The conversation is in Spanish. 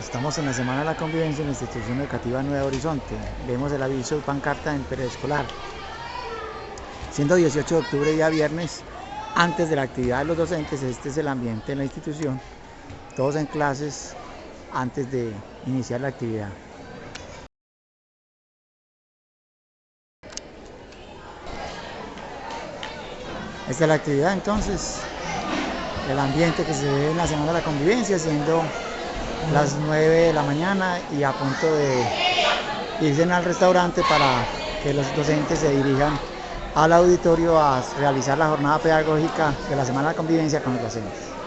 Estamos en la Semana de la Convivencia en la Institución Educativa Nueva Horizonte. Vemos el aviso de pancarta en preescolar. Siendo 18 de octubre, día viernes, antes de la actividad de los docentes, este es el ambiente en la institución. Todos en clases antes de iniciar la actividad. Esta es la actividad entonces, el ambiente que se ve en la Semana de la Convivencia, siendo las 9 de la mañana y a punto de irse al restaurante para que los docentes se dirijan al auditorio a realizar la jornada pedagógica de la Semana de Convivencia con los docentes.